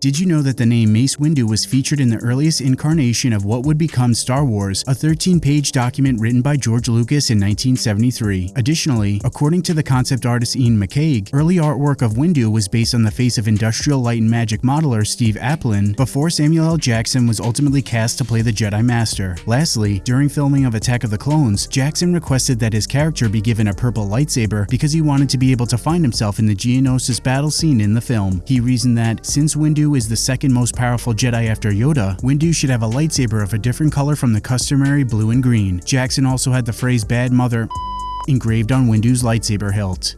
Did you know that the name Mace Windu was featured in the earliest incarnation of what would become Star Wars, a 13-page document written by George Lucas in 1973? Additionally, according to the concept artist Iain McCaig, early artwork of Windu was based on the face of Industrial Light and Magic modeler Steve Applin before Samuel L. Jackson was ultimately cast to play the Jedi Master. Lastly, during filming of Attack of the Clones, Jackson requested that his character be given a purple lightsaber because he wanted to be able to find himself in the Geonosis battle scene in the film. He reasoned that, since Windu is the second most powerful Jedi after Yoda, Windu should have a lightsaber of a different color from the customary blue and green. Jackson also had the phrase bad mother engraved on Windu's lightsaber hilt.